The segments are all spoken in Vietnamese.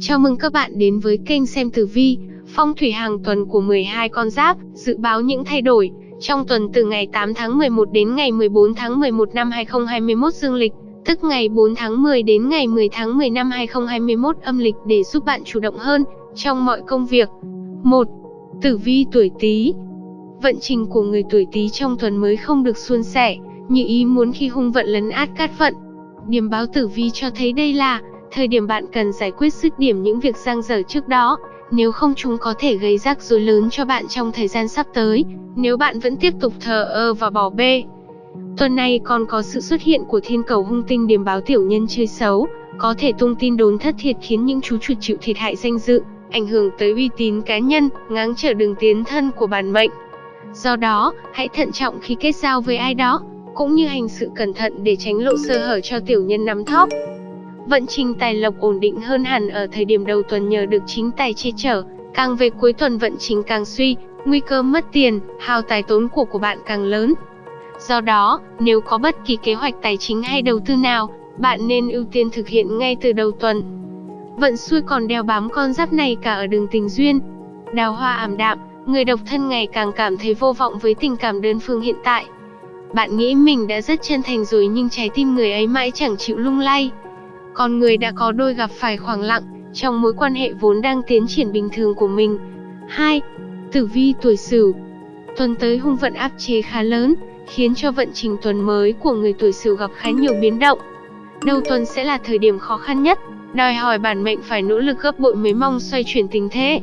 Chào mừng các bạn đến với kênh xem tử vi, phong thủy hàng tuần của 12 con giáp, dự báo những thay đổi trong tuần từ ngày 8 tháng 11 đến ngày 14 tháng 11 năm 2021 dương lịch, tức ngày 4 tháng 10 đến ngày 10 tháng 10 năm 2021 âm lịch để giúp bạn chủ động hơn trong mọi công việc. 1. Tử vi tuổi Tý. Vận trình của người tuổi Tý trong tuần mới không được suôn sẻ, như ý muốn khi hung vận lấn át cát vận. Điểm báo tử vi cho thấy đây là thời điểm bạn cần giải quyết dứt điểm những việc giang dở trước đó, nếu không chúng có thể gây rắc rối lớn cho bạn trong thời gian sắp tới, nếu bạn vẫn tiếp tục thờ ơ và bỏ bê. Tuần này còn có sự xuất hiện của thiên cầu hung tinh điểm báo tiểu nhân chơi xấu, có thể tung tin đồn thất thiệt khiến những chú chuột chịu thiệt hại danh dự, ảnh hưởng tới uy tín cá nhân, ngáng trở đường tiến thân của bản mệnh. Do đó, hãy thận trọng khi kết giao với ai đó, cũng như hành sự cẩn thận để tránh lộ sơ hở cho tiểu nhân nắm thóp. Vận trình tài lộc ổn định hơn hẳn ở thời điểm đầu tuần nhờ được chính tài che chở, càng về cuối tuần vận trình càng suy, nguy cơ mất tiền, hao tài tốn của của bạn càng lớn. Do đó, nếu có bất kỳ kế hoạch tài chính hay đầu tư nào, bạn nên ưu tiên thực hiện ngay từ đầu tuần. Vận xui còn đeo bám con giáp này cả ở đường tình duyên. Đào hoa ảm đạm, người độc thân ngày càng cảm thấy vô vọng với tình cảm đơn phương hiện tại. Bạn nghĩ mình đã rất chân thành rồi nhưng trái tim người ấy mãi chẳng chịu lung lay. Con người đã có đôi gặp phải khoảng lặng trong mối quan hệ vốn đang tiến triển bình thường của mình. 2. Tử vi tuổi Sửu. Tuần tới hung vận áp chế khá lớn, khiến cho vận trình tuần mới của người tuổi Sửu gặp khá nhiều biến động. Đầu tuần sẽ là thời điểm khó khăn nhất, đòi hỏi bản mệnh phải nỗ lực gấp bội mới mong xoay chuyển tình thế.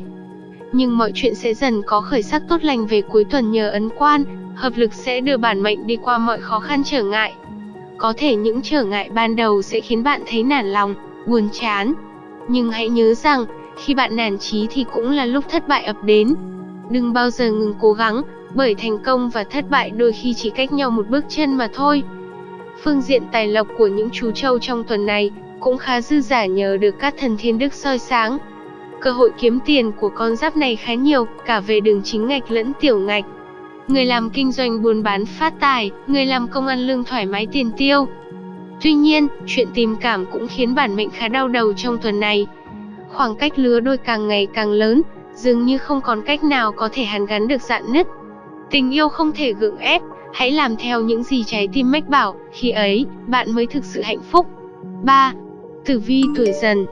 Nhưng mọi chuyện sẽ dần có khởi sắc tốt lành về cuối tuần nhờ ấn quan, hợp lực sẽ đưa bản mệnh đi qua mọi khó khăn trở ngại. Có thể những trở ngại ban đầu sẽ khiến bạn thấy nản lòng, buồn chán. Nhưng hãy nhớ rằng, khi bạn nản chí thì cũng là lúc thất bại ập đến. Đừng bao giờ ngừng cố gắng, bởi thành công và thất bại đôi khi chỉ cách nhau một bước chân mà thôi. Phương diện tài lộc của những chú trâu trong tuần này cũng khá dư giả nhờ được các thần thiên đức soi sáng. Cơ hội kiếm tiền của con giáp này khá nhiều, cả về đường chính ngạch lẫn tiểu ngạch người làm kinh doanh buôn bán phát tài, người làm công ăn lương thoải mái tiền tiêu. Tuy nhiên, chuyện tình cảm cũng khiến bản mệnh khá đau đầu trong tuần này. Khoảng cách lứa đôi càng ngày càng lớn, dường như không còn cách nào có thể hàn gắn được dạn nứt. Tình yêu không thể gượng ép, hãy làm theo những gì trái tim mách bảo, khi ấy, bạn mới thực sự hạnh phúc. 3. Tử vi tuổi dần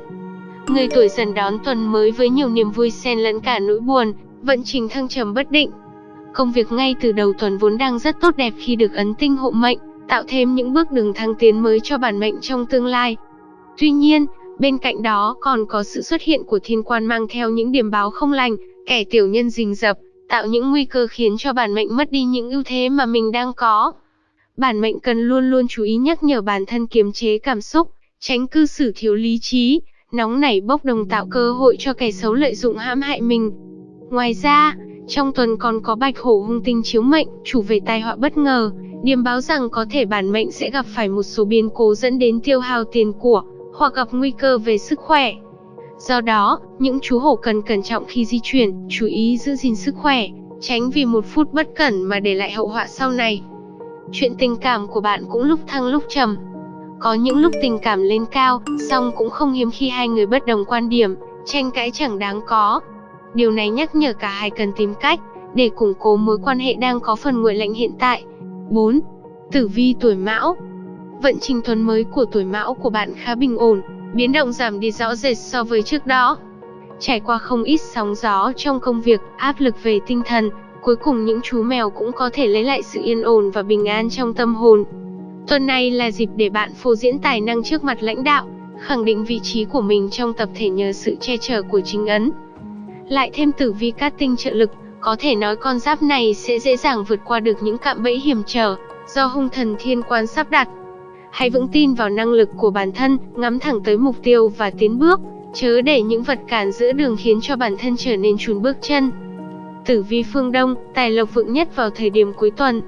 Người tuổi dần đón tuần mới với nhiều niềm vui xen lẫn cả nỗi buồn, vận trình thăng trầm bất định, Công việc ngay từ đầu tuần vốn đang rất tốt đẹp khi được ấn tinh hộ mệnh, tạo thêm những bước đường thăng tiến mới cho bản mệnh trong tương lai. Tuy nhiên, bên cạnh đó còn có sự xuất hiện của thiên quan mang theo những điểm báo không lành, kẻ tiểu nhân rình rập, tạo những nguy cơ khiến cho bản mệnh mất đi những ưu thế mà mình đang có. Bản mệnh cần luôn luôn chú ý nhắc nhở bản thân kiềm chế cảm xúc, tránh cư xử thiếu lý trí, nóng nảy bốc đồng tạo cơ hội cho kẻ xấu lợi dụng hãm hại mình. Ngoài ra, trong tuần còn có bạch hổ hung tinh chiếu mệnh, chủ về tai họa bất ngờ, điềm báo rằng có thể bản mệnh sẽ gặp phải một số biến cố dẫn đến tiêu hao tiền của, hoặc gặp nguy cơ về sức khỏe. Do đó, những chú hổ cần cẩn trọng khi di chuyển, chú ý giữ gìn sức khỏe, tránh vì một phút bất cẩn mà để lại hậu họa sau này. Chuyện tình cảm của bạn cũng lúc thăng lúc trầm. Có những lúc tình cảm lên cao, song cũng không hiếm khi hai người bất đồng quan điểm, tranh cãi chẳng đáng có, Điều này nhắc nhở cả hai cần tìm cách để củng cố mối quan hệ đang có phần nguội lạnh hiện tại. 4. Tử vi tuổi Mão Vận trình tuần mới của tuổi Mão của bạn khá bình ổn, biến động giảm đi rõ rệt so với trước đó. Trải qua không ít sóng gió trong công việc, áp lực về tinh thần, cuối cùng những chú mèo cũng có thể lấy lại sự yên ổn và bình an trong tâm hồn. Tuần này là dịp để bạn phô diễn tài năng trước mặt lãnh đạo, khẳng định vị trí của mình trong tập thể nhờ sự che chở của chính ấn lại thêm tử vi cát tinh trợ lực, có thể nói con giáp này sẽ dễ dàng vượt qua được những cạm bẫy hiểm trở do hung thần thiên quan sắp đặt. Hãy vững tin vào năng lực của bản thân, ngắm thẳng tới mục tiêu và tiến bước, chớ để những vật cản giữa đường khiến cho bản thân trở nên chùn bước chân. Tử vi phương Đông, tài lộc vượng nhất vào thời điểm cuối tuần.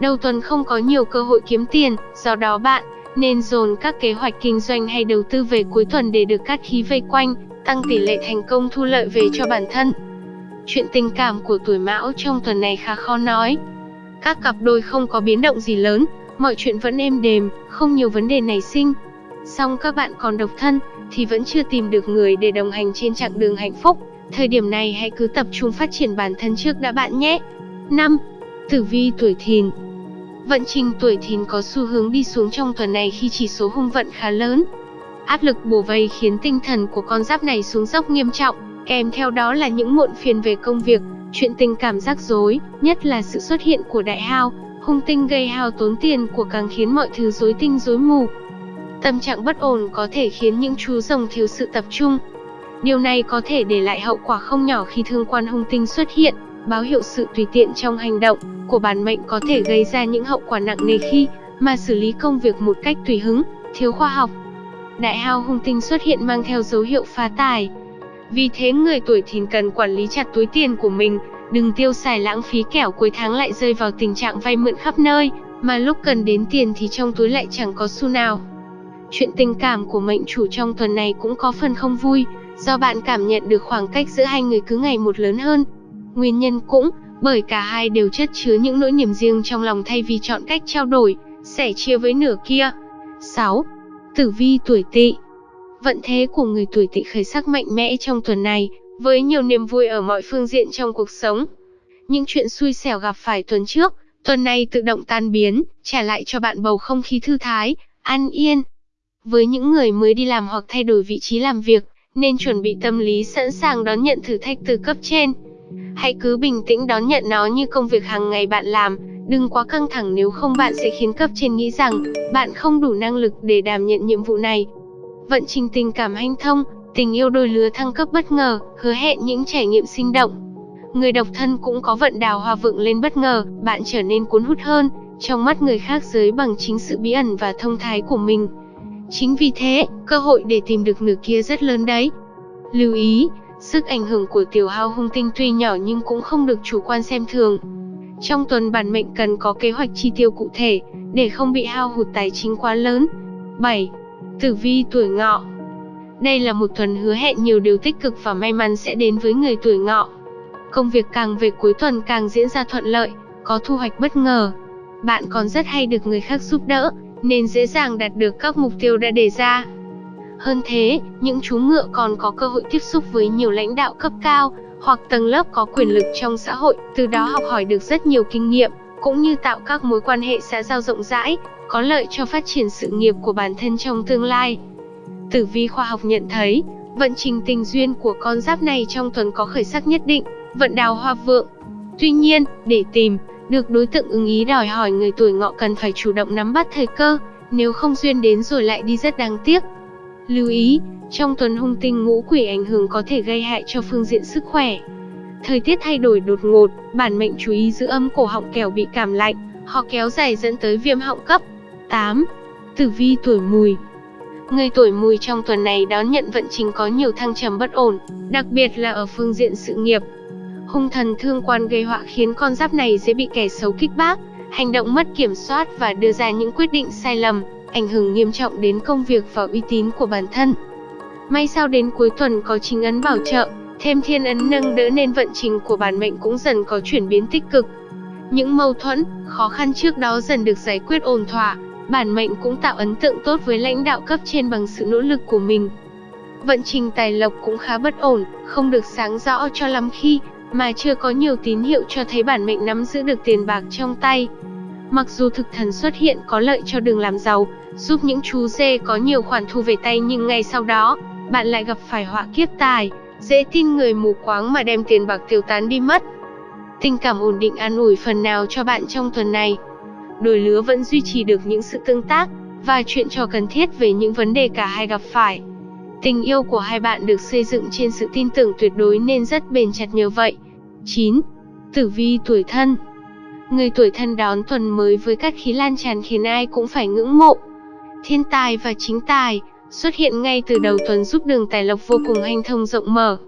Đầu tuần không có nhiều cơ hội kiếm tiền, do đó bạn nên dồn các kế hoạch kinh doanh hay đầu tư về cuối tuần để được cát khí vây quanh, tăng tỷ lệ thành công thu lợi về cho bản thân. Chuyện tình cảm của tuổi mão trong tuần này khá khó nói. Các cặp đôi không có biến động gì lớn, mọi chuyện vẫn êm đềm, không nhiều vấn đề nảy sinh. Song các bạn còn độc thân, thì vẫn chưa tìm được người để đồng hành trên chặng đường hạnh phúc. Thời điểm này hãy cứ tập trung phát triển bản thân trước đã bạn nhé. 5. Tử vi tuổi thìn Vận trình tuổi thìn có xu hướng đi xuống trong tuần này khi chỉ số hung vận khá lớn. Áp lực bùa vây khiến tinh thần của con giáp này xuống dốc nghiêm trọng, kèm theo đó là những muộn phiền về công việc, chuyện tình cảm rắc rối, nhất là sự xuất hiện của đại hao, hung tinh gây hao tốn tiền của càng khiến mọi thứ rối tinh rối mù. Tâm trạng bất ổn có thể khiến những chú rồng thiếu sự tập trung. Điều này có thể để lại hậu quả không nhỏ khi thương quan hung tinh xuất hiện, báo hiệu sự tùy tiện trong hành động của bản mệnh có thể gây ra những hậu quả nặng nề khi mà xử lý công việc một cách tùy hứng, thiếu khoa học. Đại hao hung tinh xuất hiện mang theo dấu hiệu phá tài. Vì thế người tuổi thìn cần quản lý chặt túi tiền của mình, đừng tiêu xài lãng phí kẻo cuối tháng lại rơi vào tình trạng vay mượn khắp nơi, mà lúc cần đến tiền thì trong túi lại chẳng có xu nào. Chuyện tình cảm của mệnh chủ trong tuần này cũng có phần không vui, do bạn cảm nhận được khoảng cách giữa hai người cứ ngày một lớn hơn. Nguyên nhân cũng bởi cả hai đều chất chứa những nỗi niềm riêng trong lòng thay vì chọn cách trao đổi, sẻ chia với nửa kia. 6. Tử vi tuổi tỵ Vận thế của người tuổi tỵ khởi sắc mạnh mẽ trong tuần này, với nhiều niềm vui ở mọi phương diện trong cuộc sống. Những chuyện xui xẻo gặp phải tuần trước, tuần này tự động tan biến, trả lại cho bạn bầu không khí thư thái, an yên. Với những người mới đi làm hoặc thay đổi vị trí làm việc, nên chuẩn bị tâm lý sẵn sàng đón nhận thử thách từ cấp trên. Hãy cứ bình tĩnh đón nhận nó như công việc hàng ngày bạn làm, đừng quá căng thẳng nếu không bạn sẽ khiến cấp trên nghĩ rằng bạn không đủ năng lực để đảm nhận nhiệm vụ này. Vận trình tình cảm hanh thông, tình yêu đôi lứa thăng cấp bất ngờ, hứa hẹn những trải nghiệm sinh động. Người độc thân cũng có vận đào hoa vượng lên bất ngờ, bạn trở nên cuốn hút hơn, trong mắt người khác giới bằng chính sự bí ẩn và thông thái của mình. Chính vì thế, cơ hội để tìm được nửa kia rất lớn đấy. Lưu ý, sức ảnh hưởng của tiểu hao hung tinh tuy nhỏ nhưng cũng không được chủ quan xem thường. Trong tuần bản mệnh cần có kế hoạch chi tiêu cụ thể, để không bị hao hụt tài chính quá lớn. 7. Tử vi tuổi ngọ Đây là một tuần hứa hẹn nhiều điều tích cực và may mắn sẽ đến với người tuổi ngọ. Công việc càng về cuối tuần càng diễn ra thuận lợi, có thu hoạch bất ngờ. Bạn còn rất hay được người khác giúp đỡ, nên dễ dàng đạt được các mục tiêu đã đề ra. Hơn thế, những chú ngựa còn có cơ hội tiếp xúc với nhiều lãnh đạo cấp cao, hoặc tầng lớp có quyền lực trong xã hội, từ đó học hỏi được rất nhiều kinh nghiệm, cũng như tạo các mối quan hệ xã giao rộng rãi, có lợi cho phát triển sự nghiệp của bản thân trong tương lai. Tử vi khoa học nhận thấy, vận trình tình duyên của con giáp này trong tuần có khởi sắc nhất định, vận đào hoa vượng. Tuy nhiên, để tìm được đối tượng ưng ý đòi hỏi người tuổi ngọ cần phải chủ động nắm bắt thời cơ, nếu không duyên đến rồi lại đi rất đáng tiếc. Lưu ý, trong tuần hung tinh ngũ quỷ ảnh hưởng có thể gây hại cho phương diện sức khỏe. Thời tiết thay đổi đột ngột, bản mệnh chú ý giữ âm cổ họng kẻo bị cảm lạnh, ho kéo dài dẫn tới viêm họng cấp. 8. Tử vi tuổi mùi Người tuổi mùi trong tuần này đón nhận vận trình có nhiều thăng trầm bất ổn, đặc biệt là ở phương diện sự nghiệp. Hung thần thương quan gây họa khiến con giáp này dễ bị kẻ xấu kích bác, hành động mất kiểm soát và đưa ra những quyết định sai lầm, ảnh hưởng nghiêm trọng đến công việc và uy tín của bản thân. May sao đến cuối tuần có chính ấn bảo trợ, thêm thiên ấn nâng đỡ nên vận trình của bản mệnh cũng dần có chuyển biến tích cực. Những mâu thuẫn, khó khăn trước đó dần được giải quyết ổn thỏa, bản mệnh cũng tạo ấn tượng tốt với lãnh đạo cấp trên bằng sự nỗ lực của mình. Vận trình tài lộc cũng khá bất ổn, không được sáng rõ cho lắm khi mà chưa có nhiều tín hiệu cho thấy bản mệnh nắm giữ được tiền bạc trong tay. Mặc dù thực thần xuất hiện có lợi cho đường làm giàu, giúp những chú dê có nhiều khoản thu về tay nhưng ngay sau đó, bạn lại gặp phải họa kiếp tài, dễ tin người mù quáng mà đem tiền bạc tiêu tán đi mất. Tình cảm ổn định an ủi phần nào cho bạn trong tuần này. Đôi lứa vẫn duy trì được những sự tương tác và chuyện trò cần thiết về những vấn đề cả hai gặp phải. Tình yêu của hai bạn được xây dựng trên sự tin tưởng tuyệt đối nên rất bền chặt nhờ vậy. 9. Tử vi tuổi thân Người tuổi thân đón tuần mới với các khí lan tràn khiến ai cũng phải ngưỡng mộ. Thiên tài và chính tài xuất hiện ngay từ đầu tuần giúp đường tài lộc vô cùng hanh thông rộng mở.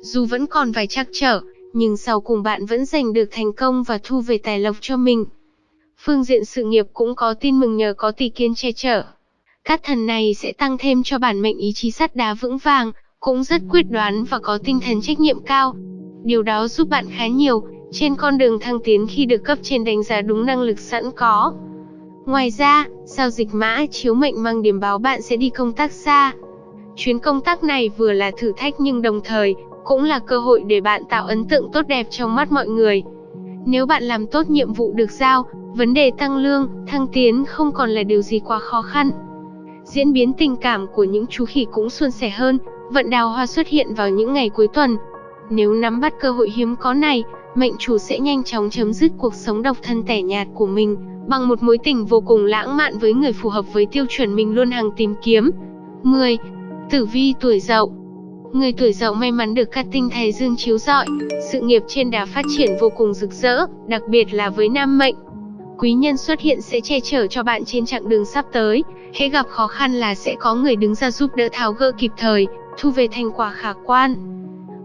Dù vẫn còn vài trắc trở, nhưng sau cùng bạn vẫn giành được thành công và thu về tài lộc cho mình. Phương diện sự nghiệp cũng có tin mừng nhờ có tỷ kiên che chở. Các thần này sẽ tăng thêm cho bản mệnh ý chí sắt đá vững vàng, cũng rất quyết đoán và có tinh thần trách nhiệm cao. Điều đó giúp bạn khá nhiều trên con đường thăng tiến khi được cấp trên đánh giá đúng năng lực sẵn có. Ngoài ra, giao dịch mã chiếu mệnh mang điểm báo bạn sẽ đi công tác xa. Chuyến công tác này vừa là thử thách nhưng đồng thời, cũng là cơ hội để bạn tạo ấn tượng tốt đẹp trong mắt mọi người. Nếu bạn làm tốt nhiệm vụ được giao, vấn đề tăng lương, thăng tiến không còn là điều gì quá khó khăn. Diễn biến tình cảm của những chú khỉ cũng suôn sẻ hơn, vận đào hoa xuất hiện vào những ngày cuối tuần. Nếu nắm bắt cơ hội hiếm có này, mệnh chủ sẽ nhanh chóng chấm dứt cuộc sống độc thân tẻ nhạt của mình, bằng một mối tình vô cùng lãng mạn với người phù hợp với tiêu chuẩn mình luôn hàng tìm kiếm. 10. Tử vi tuổi Dậu Người tuổi Dậu may mắn được các tinh thái dương chiếu rọi, sự nghiệp trên đà phát triển vô cùng rực rỡ, đặc biệt là với nam mệnh. Quý nhân xuất hiện sẽ che chở cho bạn trên chặng đường sắp tới, hễ gặp khó khăn là sẽ có người đứng ra giúp đỡ tháo gỡ kịp thời, thu về thành quả khả quan.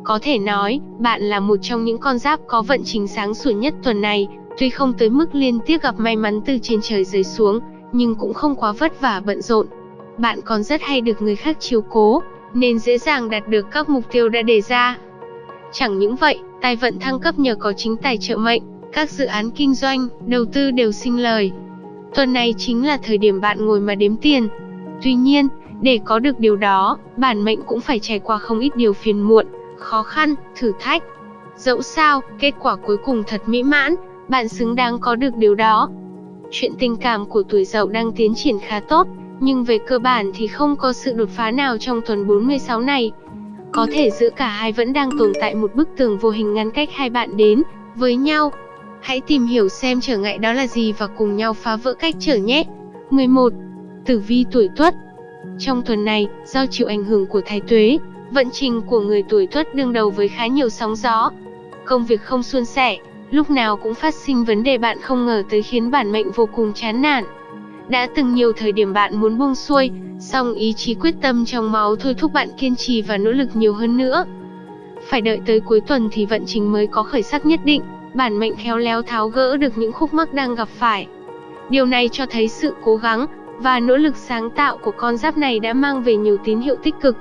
Có thể nói, bạn là một trong những con giáp có vận trình sáng sủa nhất tuần này, tuy không tới mức liên tiếp gặp may mắn từ trên trời rơi xuống, nhưng cũng không quá vất vả bận rộn. Bạn còn rất hay được người khác chiếu cố, nên dễ dàng đạt được các mục tiêu đã đề ra. Chẳng những vậy, tài vận thăng cấp nhờ có chính tài trợ mệnh, các dự án kinh doanh, đầu tư đều sinh lời. Tuần này chính là thời điểm bạn ngồi mà đếm tiền. Tuy nhiên, để có được điều đó, bản mệnh cũng phải trải qua không ít điều phiền muộn, khó khăn, thử thách. Dẫu sao, kết quả cuối cùng thật mỹ mãn, bạn xứng đáng có được điều đó. Chuyện tình cảm của tuổi dậu đang tiến triển khá tốt, nhưng về cơ bản thì không có sự đột phá nào trong tuần 46 này. Có thể giữa cả hai vẫn đang tồn tại một bức tường vô hình ngăn cách hai bạn đến với nhau. Hãy tìm hiểu xem trở ngại đó là gì và cùng nhau phá vỡ cách trở nhé. 11. Tử vi tuổi Tuất Trong tuần này, do chịu ảnh hưởng của thái tuế, vận trình của người tuổi Tuất đương đầu với khá nhiều sóng gió. Công việc không suôn sẻ, lúc nào cũng phát sinh vấn đề bạn không ngờ tới khiến bản mệnh vô cùng chán nản. Đã từng nhiều thời điểm bạn muốn buông xuôi, song ý chí quyết tâm trong máu thôi thúc bạn kiên trì và nỗ lực nhiều hơn nữa. Phải đợi tới cuối tuần thì vận trình mới có khởi sắc nhất định, bản mệnh khéo léo tháo gỡ được những khúc mắc đang gặp phải. Điều này cho thấy sự cố gắng và nỗ lực sáng tạo của con giáp này đã mang về nhiều tín hiệu tích cực.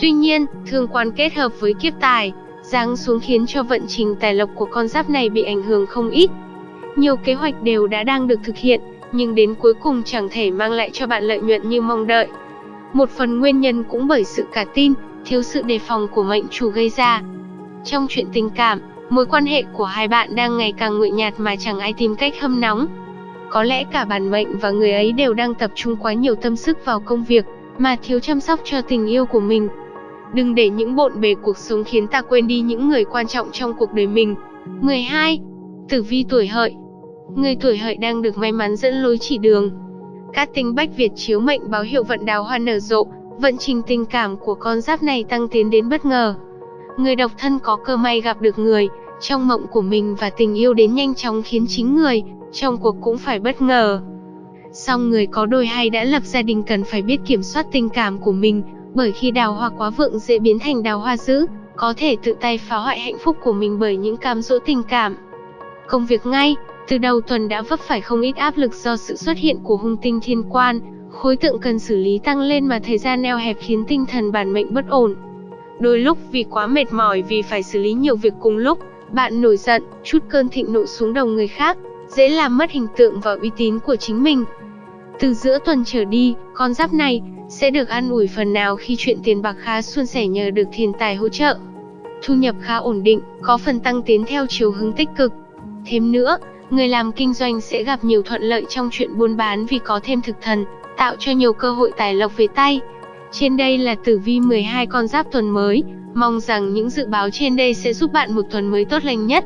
Tuy nhiên, thương quan kết hợp với kiếp tài, giáng xuống khiến cho vận trình tài lộc của con giáp này bị ảnh hưởng không ít. Nhiều kế hoạch đều đã đang được thực hiện, nhưng đến cuối cùng chẳng thể mang lại cho bạn lợi nhuận như mong đợi. Một phần nguyên nhân cũng bởi sự cả tin, thiếu sự đề phòng của mệnh chủ gây ra. Trong chuyện tình cảm, mối quan hệ của hai bạn đang ngày càng nguội nhạt mà chẳng ai tìm cách hâm nóng. Có lẽ cả bản mệnh và người ấy đều đang tập trung quá nhiều tâm sức vào công việc, mà thiếu chăm sóc cho tình yêu của mình. Đừng để những bộn bề cuộc sống khiến ta quên đi những người quan trọng trong cuộc đời mình. 12. Tử vi tuổi hợi Người tuổi hợi đang được may mắn dẫn lối chỉ đường. Các tinh bách Việt chiếu mệnh báo hiệu vận đào hoa nở rộ, vận trình tình cảm của con giáp này tăng tiến đến bất ngờ. Người độc thân có cơ may gặp được người trong mộng của mình và tình yêu đến nhanh chóng khiến chính người trong cuộc cũng phải bất ngờ. Song người có đôi hay đã lập gia đình cần phải biết kiểm soát tình cảm của mình, bởi khi đào hoa quá vượng dễ biến thành đào hoa dữ, có thể tự tay phá hoại hạnh phúc của mình bởi những cám dỗ tình cảm. Công việc ngay, từ đầu tuần đã vấp phải không ít áp lực do sự xuất hiện của hung tinh thiên quan, khối tượng cần xử lý tăng lên mà thời gian eo hẹp khiến tinh thần bản mệnh bất ổn. Đôi lúc vì quá mệt mỏi vì phải xử lý nhiều việc cùng lúc, bạn nổi giận, chút cơn thịnh nộ xuống đầu người khác, dễ làm mất hình tượng và uy tín của chính mình. Từ giữa tuần trở đi, con giáp này sẽ được ăn ủi phần nào khi chuyện tiền bạc khá suôn sẻ nhờ được thiên tài hỗ trợ. Thu nhập khá ổn định, có phần tăng tiến theo chiều hướng tích cực. Thêm nữa, người làm kinh doanh sẽ gặp nhiều thuận lợi trong chuyện buôn bán vì có thêm thực thần, tạo cho nhiều cơ hội tài lộc về tay. Trên đây là tử vi 12 con giáp tuần mới, mong rằng những dự báo trên đây sẽ giúp bạn một tuần mới tốt lành nhất.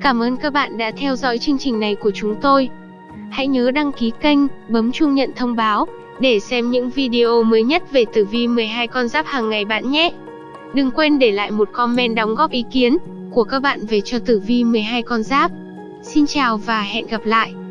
Cảm ơn các bạn đã theo dõi chương trình này của chúng tôi. Hãy nhớ đăng ký kênh, bấm chuông nhận thông báo để xem những video mới nhất về tử vi 12 con giáp hàng ngày bạn nhé. Đừng quên để lại một comment đóng góp ý kiến của các bạn về cho tử vi 12 con giáp. Xin chào và hẹn gặp lại.